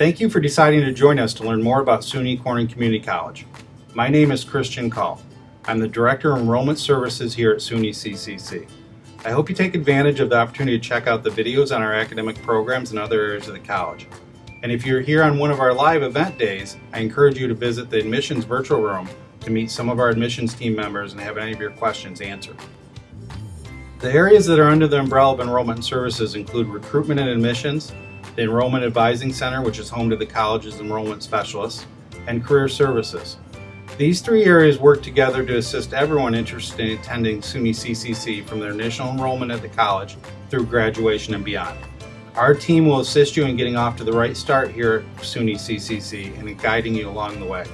Thank you for deciding to join us to learn more about SUNY Corning Community College. My name is Christian Call. I'm the Director of Enrollment Services here at SUNY CCC. I hope you take advantage of the opportunity to check out the videos on our academic programs and other areas of the college. And if you're here on one of our live event days, I encourage you to visit the admissions virtual room to meet some of our admissions team members and have any of your questions answered. The areas that are under the umbrella of enrollment services include recruitment and admissions, the Enrollment Advising Center, which is home to the college's enrollment specialists, and career services. These three areas work together to assist everyone interested in attending SUNY CCC from their initial enrollment at the college through graduation and beyond. Our team will assist you in getting off to the right start here at SUNY CCC and in guiding you along the way.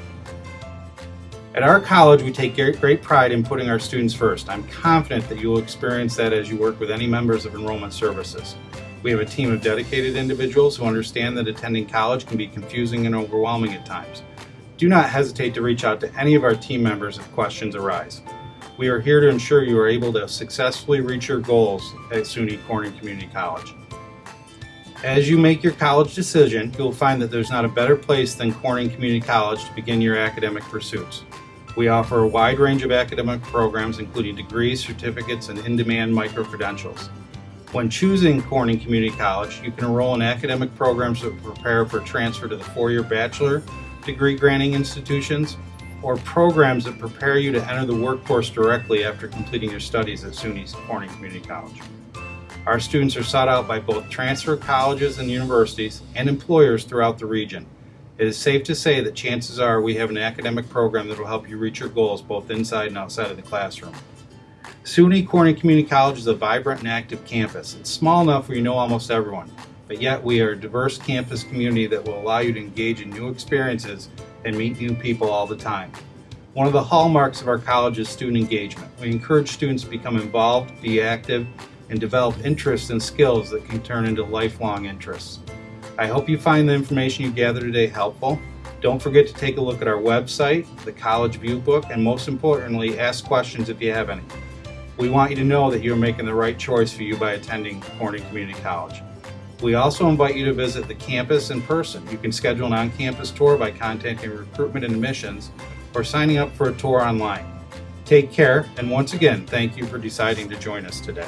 At our college, we take great pride in putting our students first. I'm confident that you will experience that as you work with any members of Enrollment Services. We have a team of dedicated individuals who understand that attending college can be confusing and overwhelming at times. Do not hesitate to reach out to any of our team members if questions arise. We are here to ensure you are able to successfully reach your goals at SUNY Corning Community College. As you make your college decision, you'll find that there's not a better place than Corning Community College to begin your academic pursuits. We offer a wide range of academic programs including degrees, certificates, and in-demand micro-credentials. When choosing Corning Community College, you can enroll in academic programs that prepare for transfer to the four-year bachelor degree granting institutions or programs that prepare you to enter the workforce directly after completing your studies at SUNY Corning Community College. Our students are sought out by both transfer colleges and universities and employers throughout the region. It is safe to say that chances are we have an academic program that will help you reach your goals both inside and outside of the classroom. SUNY Corning Community College is a vibrant and active campus. It's small enough where you know almost everyone, but yet we are a diverse campus community that will allow you to engage in new experiences and meet new people all the time. One of the hallmarks of our college is student engagement. We encourage students to become involved, be active, and develop interests and skills that can turn into lifelong interests. I hope you find the information you gather today helpful. Don't forget to take a look at our website, the College View Book, and most importantly, ask questions if you have any. We want you to know that you're making the right choice for you by attending Corning Community College. We also invite you to visit the campus in person. You can schedule an on-campus tour by contacting Recruitment and Admissions or signing up for a tour online. Take care, and once again, thank you for deciding to join us today.